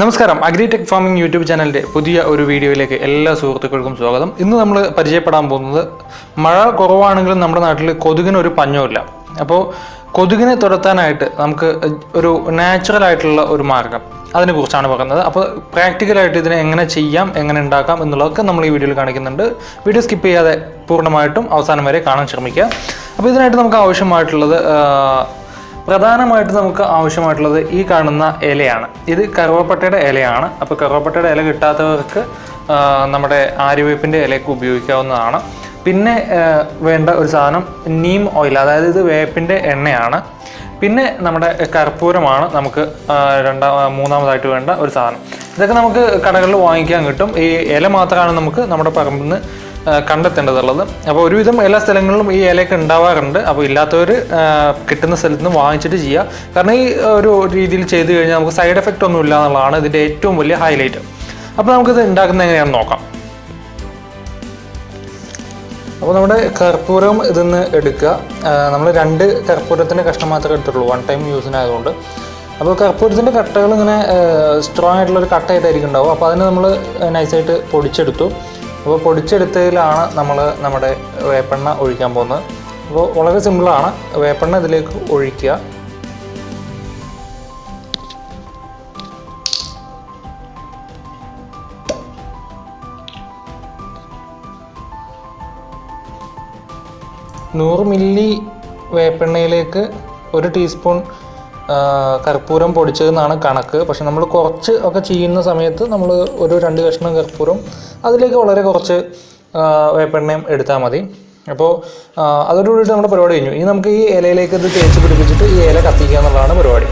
നമസ്കാരം. Agritech farming YouTube ചാനലിന്റെ പുതിയ ഒരു വീഡിയോയിലേക്ക് എല്ലാ സുഹൃത്തുക്കൾക്കും സ്വാഗതം. ഇന്ന് നമ്മൾ പരിചയപ്പെടാൻ പോകുന്നത് മഴ കുറവാണെങ്കിലും നമ്മുടെ നാട്ടിൽ കൊതുകിന് ഒരു പഞ്ഞമില്ല അപ്പോൾ കൊതുകിനെ തുരത്താനായിട്ട് നമുക്ക് ഒരു നാച്ചുറൽ ആയിട്ടുള്ള ഒരു മാർഗം അതിനെക്കുറിച്ചാണ് പറയുന്നത്. അപ്പോൾ പ്രാക്ടിക്കലായിട്ട് ഇതിനെ എങ്ങനെ ചെയ്യാം എങ്ങനെ ഉണ്ടാക്കാം എന്നുള്ളതൊക്കെ നമ്മൾ ഈ വീഡിയോയിൽ കാണിക്കുന്നുണ്ട്. വീഡിയോ സ്കിപ്പ് ചെയ്യാതെ പൂർണമായിട്ടും അവസാനം വരെ കാണാൻ ശ്രമിക്കുക. അപ്പോൾ ഇതിനായിട്ട് നമുക്ക് ആവശ്യമായിട്ടുള്ളത് പ്രധാനമായിട്ട് നമുക്ക് ആവശ്യമായിട്ടുള്ളത് ഈ കാണുന്ന ഇലയാണ്. ഇത് കറുവപ്പട്ടയുടെ ഇലയാണ്. അപ്പോൾ കറുവപ്പട്ടയുടെ ഇല കിട്ടാത്തവർക്ക് നമ്മുടെ ആര്യവേപ്പിന്റെ ഇലയൊക്കെ ഉപയോഗിക്കാവുന്നതാണ്. പിന്നെ വേണ്ട ഒരു സാധനം നീം ഓയിൽ അതായത് ഇത് വേപ്പിന്റെ എണ്ണയാണ്. പിന്നെ നമ്മുടെ കർപ്പൂരമാണ് നമുക്ക് രണ്ടാ മൂന്നാമതായിട്ട് വേണ്ട ഒരു സാധനം. ഇതൊക്കെ നമുക്ക് കടകളിൽ വാങ്ങിക്കാൻ കിട്ടും. ഈ ഇല മാത്രമാണ് നമുക്ക് നമ്മുടെ പറമ്പിൽ നിന്ന് കണ്ടെത്തേണ്ടതുള്ളത്. അപ്പോൾ ഒരുവിധം എല്ലാ സ്ഥലങ്ങളിലും ഈ ഇലയൊക്കെ ഉണ്ടാവാറുണ്ട്. അപ്പോൾ ഇല്ലാത്തവർ കിട്ടുന്ന സ്ഥലത്ത് നിന്ന് വാങ്ങിച്ചിട്ട് ചെയ്യുക. കാരണം ഈ ഒരു രീതിയിൽ ചെയ്ത് കഴിഞ്ഞാൽ നമുക്ക് സൈഡ് എഫക്റ്റ് ഒന്നും ഇല്ല എന്നുള്ളതാണ് ഇതിന്റെ ഏറ്റവും വലിയ ഹൈലൈറ്റ്. അപ്പോൾ നമുക്കിത് ഉണ്ടാക്കുന്നത് എങ്ങനെയാണെന്ന് നോക്കാം. അപ്പോൾ നമ്മുടെ കർപ്പൂരം ഇതിന്ന് എടുക്കുക. നമ്മൾ രണ്ട് കർപ്പൂരത്തിന്റെ കഷ്ണം മാത്രമേ എടുത്തിട്ടുള്ളൂ. വൺ ടൈം യൂസിനായതുകൊണ്ട് അപ്പോൾ കർപ്പൂരത്തിന്റെ കട്ടകൾ ഇങ്ങനെ സ്ട്രോങ് ആയിട്ടുള്ളൊരു കട്ടയായിട്ടായിരിക്കും ഉണ്ടാവും അപ്പോൾ അതിനെ നമ്മൾ നൈസായിട്ട് പൊടിച്ചെടുത്തു. അപ്പോൾ പൊടിച്ചെടുത്തതിലാണ് നമ്മൾ നമ്മുടെ വേപ്പെണ്ണ ഒഴിക്കാൻ പോകുന്നത്. അപ്പോൾ വളരെ സിമ്പിളാണ്. വേപ്പെണ്ണ ഇതിലേക്ക് ഒഴിക്കുക. നൂറ് മില്ലി വേപ്പെണ്ണയിലേക്ക് ഒരു ടീസ്പൂൺ കർപ്പൂരം പൊടിച്ചതെന്നാണ് കണക്ക്. പക്ഷെ നമ്മൾ കുറച്ച് ഒക്കെ ചെയ്യുന്ന സമയത്ത് നമ്മൾ ഒരു രണ്ട് കഷ്ണം കർപ്പൂരം അതിലേക്ക് വളരെ കുറച്ച് വേപ്പെണ്ണയും എടുത്താൽ മതി. അപ്പോൾ അതോടുകൂടിയിട്ട് നമ്മുടെ പരിപാടി കഴിഞ്ഞു. ഇനി നമുക്ക് ഈ ഇലയിലേക്ക് ഇത് തേച്ച് പിടിപ്പിച്ചിട്ട് ഈ ഇല കത്തിക്കുക എന്നുള്ളതാണ് പരിപാടി.